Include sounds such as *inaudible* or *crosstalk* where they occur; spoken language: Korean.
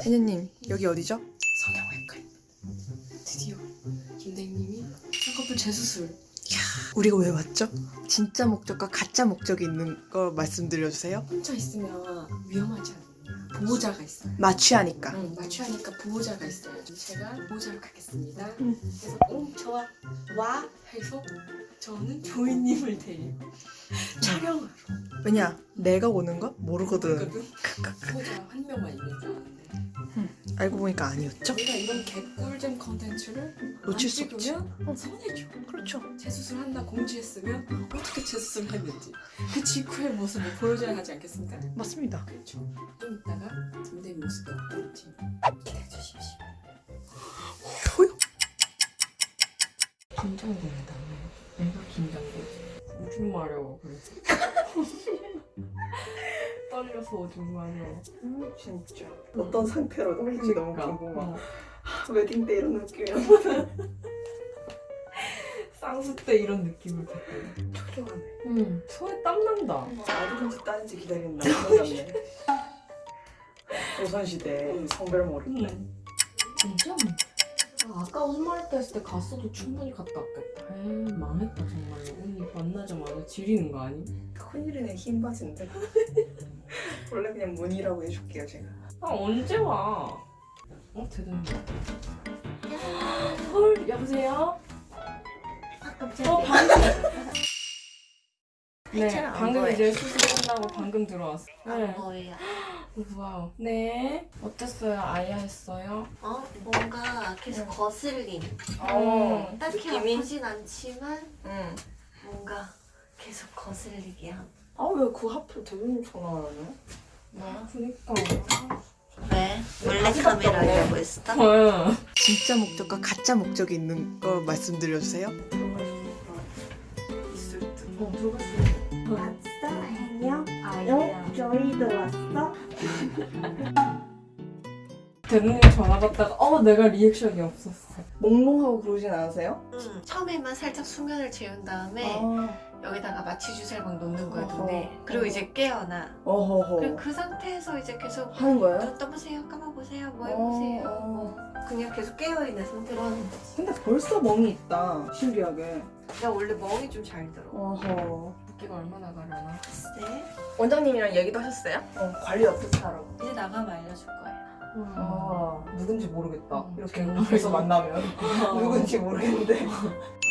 혜녀님 여기 어디죠? 성형외과입니다. 드디어 김대님이 쌍꺼풀 재수술. 우리가 왜 왔죠? 진짜 목적과 가짜 목적이 있는 거 말씀드려주세요 혼자 있으면 위험하지 않나? 보호자가 있어요. 마취하니까 응, 마취하니까 보호자가 있어요. 제가 보호자로 가겠습니다. 응. 그래서 응 좋아 와 해서 저는 조이님을 데리고 촬영하러 왜냐 내가 오는 거 모르거든 갔거든. 보호자 한 명만 있는 줄 알았는데 알고 보니까 아니었죠? 내가 이런 개꿀잼 컨텐츠를 놓칠 수안 없지. 찍으면 손해줘. 그렇죠 재수술 한다 공지했으면 어떻게 재수술을 했는지 그 직후의 모습을 보여줘야 하지 않겠습니까? 맞습니다 그렇죠. 좀 이따가 김대리 모습이 어떨지 기대해 주십시오. 효요? 긴장된다. 오줌 마려워 그래서. 떨려서 오줌 마려워. 음, 진짜 어떤 상태로 올지 너무 궁금하 어. 웨딩 때 이런 느낌이야 *laughs* 쌍수 때 이런 느낌을 받고. 초조하네 응. 손에 땀 난다. 어디든지 따는지 기다리는 남자 같네 조선시대 성별모를 때 진짜? 아, 아까 마렵다 했을 때 갔어도 충분히 갔다 왔겠다. 에이, 망했다 정말로. 언니 만나자마자 지리는 거 아니? 큰일이네 흰 바지인데 *laughs* 원래 그냥 문이라고 해줄게요 제가 아 언제 와? 어 대단해. 헐 여보세요? 어 방금. 네 방금. 이제 수술 끝나고 방금 들어왔어. 안 네. 보여. wow. 네. 어땠어요? 아야 했어요? 어? 뭔가 계속 거슬림. 어. 딱히 느낌이? 아프진 않지만 응. 뭔가 계속 거슬리게 하고. 아왜 그 하필 대표님 전화를 하냐? 뭐 그니까. 왜? 몰래 카메라 하려고 했어? 어. 진짜 목적과 가짜 목적이 있는 거 말씀드려주세요 있을 듯. 어 들어갔어. 왔어? 아이야. 어? 저희도 왔어? *laughs* 대누님 전화 받다가 어 내가 리액션이 없었어. 몽롱하고 그러진 않으세요? 응. 처음에만 살짝 수면을 재운 다음에 아. 여기다가 마취 주사를 막 놓는 거야 눈에. 그리고 이제 깨어나. 어허허 그리고 그 상태에서 이제 계속 하는 거예요? 눈 떠보세요, 감아보세요, 뭐 해보세요. 어, 어. 뭐 그냥 계속 깨어있는 상태로 하는 거지. 근데 벌써 멍이 있다 신기하게 나 원래 멍이 좀 잘 들어. 어허 붓기가 얼마나 가려나? 네. 원장님이랑 얘기도 하셨어요? 어 관리 어떻게 하라고 이제 나가면 알려줄 거예요. 아 누군지 모르겠다. 음, 이렇게. 그래서 만나면. 어. 누군지 모르겠는데 *laughs*